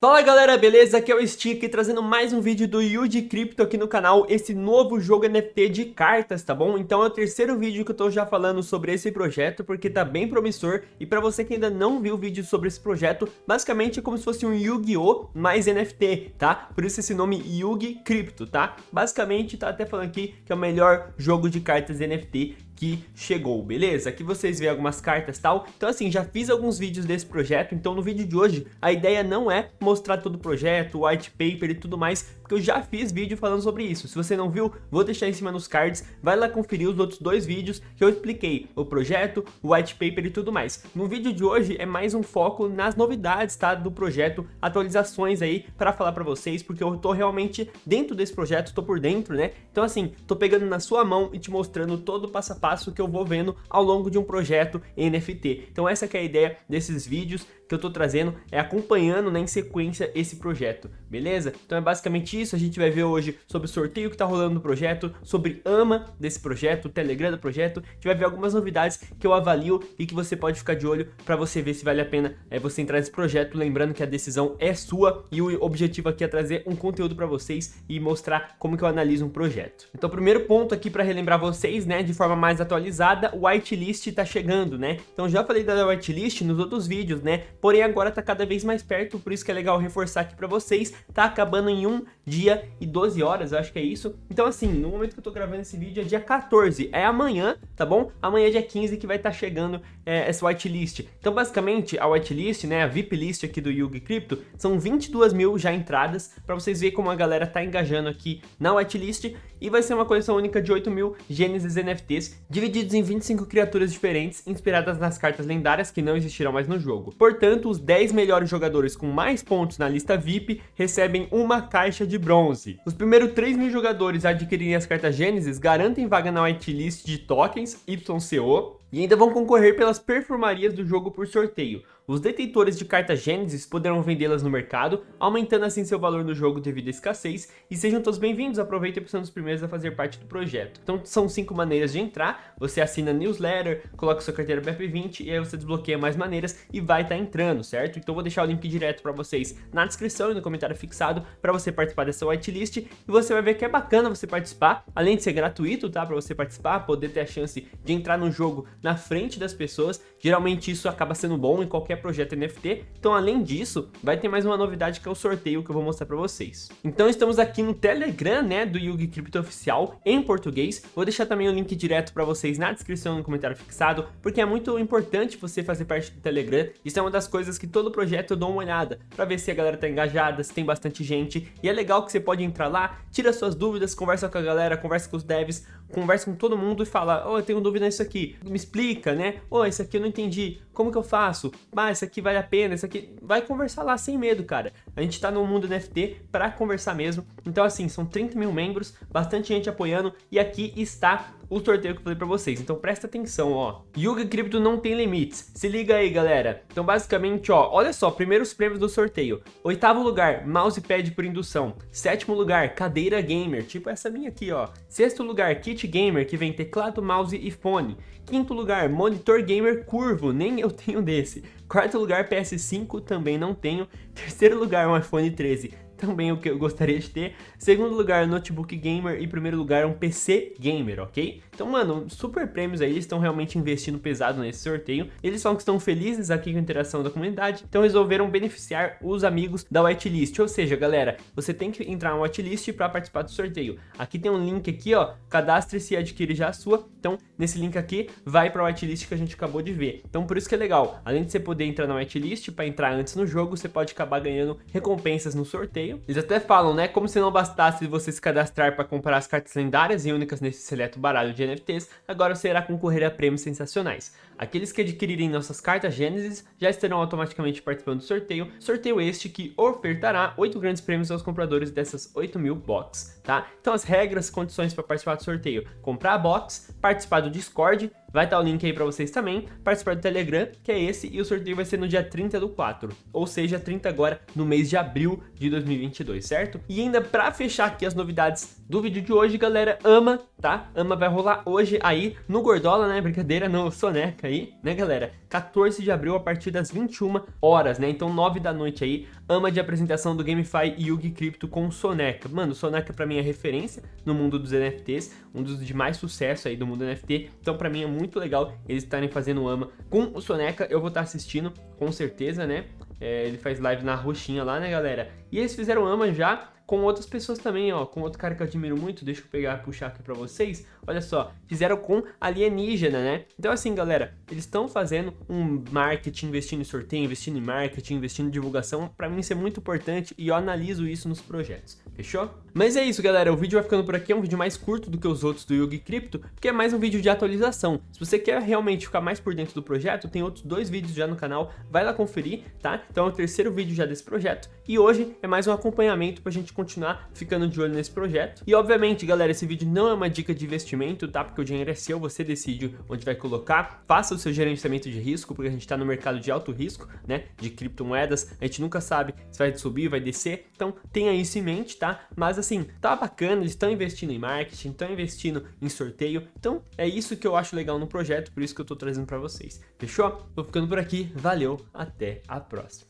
Fala galera, beleza? Aqui é o Stick trazendo mais um vídeo do Yuji Crypto aqui no canal, esse novo jogo NFT de cartas, tá bom? Então é o terceiro vídeo que eu tô já falando sobre esse projeto, porque tá bem promissor, e pra você que ainda não viu o vídeo sobre esse projeto, basicamente é como se fosse um Yu-Gi-Oh! mais NFT, tá? Por isso esse nome Yugi Crypto, tá? Basicamente tá até falando aqui que é o melhor jogo de cartas NFT que chegou, beleza? Aqui vocês veem algumas cartas e tal. Então assim, já fiz alguns vídeos desse projeto, então no vídeo de hoje a ideia não é mostrar todo o projeto, white paper e tudo mais, porque eu já fiz vídeo falando sobre isso. Se você não viu, vou deixar em cima nos cards, vai lá conferir os outros dois vídeos que eu expliquei o projeto, o white paper e tudo mais. No vídeo de hoje é mais um foco nas novidades, tá, do projeto, atualizações aí para falar para vocês, porque eu tô realmente dentro desse projeto, tô por dentro, né? Então assim, tô pegando na sua mão e te mostrando todo o passo a passo passo que eu vou vendo ao longo de um projeto NFT. Então essa é a ideia desses vídeos que eu tô trazendo, é acompanhando né, em sequência esse projeto, beleza? Então é basicamente isso, a gente vai ver hoje sobre o sorteio que tá rolando no projeto, sobre AMA desse projeto, o Telegram do projeto, a gente vai ver algumas novidades que eu avalio e que você pode ficar de olho para você ver se vale a pena é, você entrar nesse projeto, lembrando que a decisão é sua e o objetivo aqui é trazer um conteúdo para vocês e mostrar como que eu analiso um projeto. Então primeiro ponto aqui para relembrar vocês, né, de forma mais mais atualizada, o whitelist tá chegando, né? Então já falei da whitelist nos outros vídeos, né? Porém agora tá cada vez mais perto, por isso que é legal reforçar aqui pra vocês. Tá acabando em um dia e 12 horas, eu acho que é isso. Então assim, no momento que eu tô gravando esse vídeo é dia 14, é amanhã, tá bom? Amanhã é dia 15 que vai estar tá chegando é, essa whitelist. Então basicamente a whitelist, né, a VIP list aqui do Yugi Crypto, são 22 mil já entradas, pra vocês verem como a galera tá engajando aqui na whitelist. E vai ser uma coleção única de 8 mil Gênesis NFTs divididos em 25 criaturas diferentes, inspiradas nas cartas lendárias que não existirão mais no jogo. Portanto, os 10 melhores jogadores com mais pontos na lista VIP recebem uma caixa de bronze. Os primeiros 3 mil jogadores a adquirirem as cartas Gênesis garantem vaga na whitelist de tokens YCO e ainda vão concorrer pelas perfumarias do jogo por sorteio. Os detentores de cartas Gênesis poderão vendê-las no mercado, aumentando assim seu valor no jogo devido à escassez, e sejam todos bem-vindos, aproveitem por ser um dos primeiros a fazer parte do projeto. Então são cinco maneiras de entrar, você assina newsletter, coloca sua carteira BF20 e aí você desbloqueia mais maneiras e vai estar tá entrando, certo? Então vou deixar o link direto para vocês na descrição e no comentário fixado para você participar dessa whitelist, e você vai ver que é bacana você participar, além de ser gratuito, tá? Para você participar, poder ter a chance de entrar no jogo na frente das pessoas, geralmente isso acaba sendo bom em qualquer projeto NFT, então além disso, vai ter mais uma novidade que é o sorteio que eu vou mostrar para vocês. Então estamos aqui no Telegram, né, do Yugi Crypto Oficial, em português, vou deixar também o link direto para vocês na descrição no comentário fixado, porque é muito importante você fazer parte do Telegram, isso é uma das coisas que todo projeto eu dou uma olhada, para ver se a galera tá engajada, se tem bastante gente, e é legal que você pode entrar lá, tira suas dúvidas, conversa com a galera, conversa com os devs, conversa com todo mundo e fala, oh, eu tenho dúvida nisso aqui, me explica, né? Oh, isso aqui eu não entendi, como que eu faço? Ah, isso aqui vale a pena, isso aqui... Vai conversar lá sem medo, cara. A gente tá no mundo NFT pra conversar mesmo. Então, assim, são 30 mil membros, bastante gente apoiando, e aqui está o sorteio que eu falei pra vocês. Então presta atenção, ó. Yuga Crypto não tem limites. Se liga aí, galera. Então basicamente, ó, olha só, primeiros prêmios do sorteio. Oitavo lugar, mousepad por indução. Sétimo lugar, cadeira gamer, tipo essa minha aqui, ó. Sexto lugar, kit gamer, que vem teclado, mouse e fone. Quinto lugar, monitor gamer curvo, nem eu tenho desse. Quarto lugar, PS5, também não tenho. Terceiro lugar, um iPhone 13 também o que eu gostaria de ter. Segundo lugar, notebook gamer e primeiro lugar, um PC gamer, ok? Então, mano, super prêmios aí, eles estão realmente investindo pesado nesse sorteio. Eles falam que estão felizes aqui com a interação da comunidade, então resolveram beneficiar os amigos da whitelist. Ou seja, galera, você tem que entrar na whitelist para participar do sorteio. Aqui tem um link aqui, ó, cadastre-se e adquire já a sua. Então, nesse link aqui, vai para a whitelist que a gente acabou de ver. Então, por isso que é legal. Além de você poder entrar na whitelist, para entrar antes no jogo, você pode acabar ganhando recompensas no sorteio. Eles até falam, né, como se não bastasse você se cadastrar para comprar as cartas lendárias e únicas nesse seleto baralho de NFTs, agora você irá concorrer a prêmios sensacionais. Aqueles que adquirirem nossas cartas Gênesis já estarão automaticamente participando do sorteio, sorteio este que ofertará 8 grandes prêmios aos compradores dessas 8 mil box, tá? Então as regras, condições para participar do sorteio, comprar a box, participar do Discord, Vai estar o link aí para vocês também, participar do Telegram, que é esse, e o sorteio vai ser no dia 30 do 4, ou seja, 30 agora no mês de abril de 2022, certo? E ainda para fechar aqui as novidades do vídeo de hoje, galera, AMA, tá? AMA vai rolar hoje aí no Gordola, né? Brincadeira, no Soneca aí, né, galera? 14 de abril a partir das 21 horas, né? Então 9 da noite aí, ama de apresentação do GameFi Yugi Crypto com Soneca. Mano, Soneca pra mim é referência no mundo dos NFTs, um dos de mais sucesso aí do mundo NFT. Então pra mim é muito legal eles estarem fazendo ama com o Soneca. Eu vou estar assistindo, com certeza, né? É, ele faz live na roxinha lá, né, galera? E eles fizeram ama já com outras pessoas também, ó, com outro cara que eu admiro muito, deixa eu pegar, puxar aqui pra vocês, olha só, fizeram com alienígena, né? Então assim, galera, eles estão fazendo um marketing, investindo em sorteio, investindo em marketing, investindo em divulgação, pra mim isso é muito importante e eu analiso isso nos projetos, fechou? Mas é isso, galera, o vídeo vai ficando por aqui, é um vídeo mais curto do que os outros do Yugi Crypto, porque é mais um vídeo de atualização. Se você quer realmente ficar mais por dentro do projeto, tem outros dois vídeos já no canal, vai lá conferir, tá? Então é o terceiro vídeo já desse projeto, e hoje é mais um acompanhamento pra gente continuar ficando de olho nesse projeto. E obviamente, galera, esse vídeo não é uma dica de investimento, tá? Porque o dinheiro é seu, você decide onde vai colocar. Faça o seu gerenciamento de risco, porque a gente tá no mercado de alto risco, né? De criptomoedas. A gente nunca sabe se vai subir, vai descer. Então, tenha isso em mente, tá? Mas assim, tá bacana, eles estão investindo em marketing, estão investindo em sorteio. Então, é isso que eu acho legal no projeto, por isso que eu tô trazendo pra vocês. Fechou? Tô ficando por aqui. Valeu, até a próxima.